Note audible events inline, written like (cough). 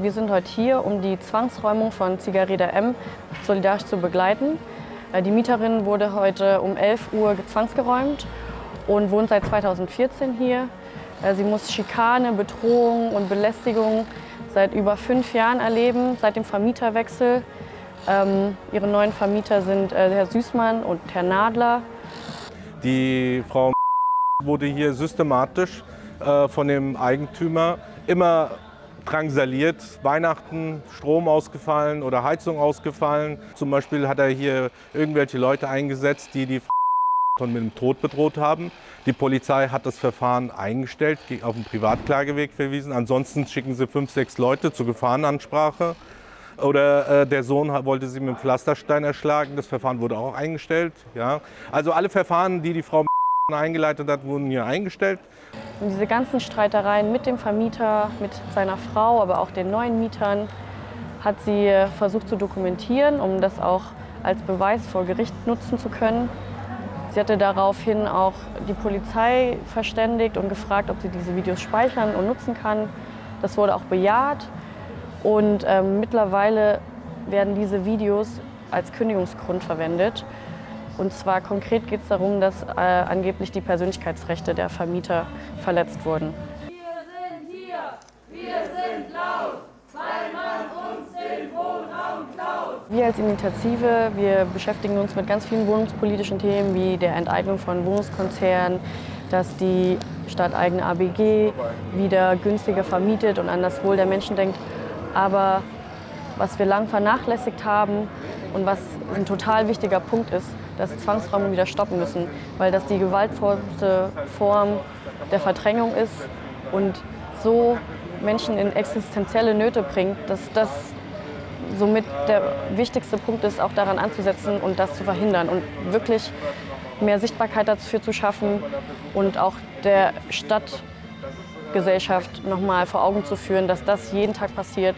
Wir sind heute hier, um die Zwangsräumung von Zigareta M solidarisch zu begleiten. Äh, die Mieterin wurde heute um 11 Uhr zwangsgeräumt und wohnt seit 2014 hier. Äh, sie muss Schikane, Bedrohung und Belästigung seit über fünf Jahren erleben, seit dem Vermieterwechsel. Ähm, ihre neuen Vermieter sind äh, Herr Süßmann und Herr Nadler. Die Frau wurde hier systematisch von dem Eigentümer immer drangsaliert. Weihnachten, Strom ausgefallen oder Heizung ausgefallen. Zum Beispiel hat er hier irgendwelche Leute eingesetzt, die die (laughs) schon mit dem Tod bedroht haben. Die Polizei hat das Verfahren eingestellt, auf den Privatklageweg verwiesen. Ansonsten schicken sie fünf, sechs Leute zur Gefahrenansprache. Oder äh, der Sohn wollte sie mit dem Pflasterstein erschlagen. Das Verfahren wurde auch eingestellt. Ja. Also alle Verfahren, die die Frau eingeleitet hat, wurden hier eingestellt. Und diese ganzen Streitereien mit dem Vermieter, mit seiner Frau, aber auch den neuen Mietern, hat sie versucht zu dokumentieren, um das auch als Beweis vor Gericht nutzen zu können. Sie hatte daraufhin auch die Polizei verständigt und gefragt, ob sie diese Videos speichern und nutzen kann. Das wurde auch bejaht und ähm, mittlerweile werden diese Videos als Kündigungsgrund verwendet. Und zwar konkret geht es darum, dass äh, angeblich die Persönlichkeitsrechte der Vermieter verletzt wurden. Wir sind hier, wir sind laut, weil man uns den Wohnraum klaut. Wir als Initiative, wir beschäftigen uns mit ganz vielen wohnungspolitischen Themen wie der Enteignung von Wohnungskonzernen, dass die stadteigene ABG wieder günstiger vermietet und an das Wohl der Menschen denkt. Aber was wir lang vernachlässigt haben und was ein total wichtiger Punkt ist, dass Zwangsräumungen wieder stoppen müssen, weil das die gewaltvollste Form der Verdrängung ist und so Menschen in existenzielle Nöte bringt, dass das somit der wichtigste Punkt ist, auch daran anzusetzen und das zu verhindern und wirklich mehr Sichtbarkeit dafür zu schaffen und auch der Stadtgesellschaft nochmal vor Augen zu führen, dass das jeden Tag passiert.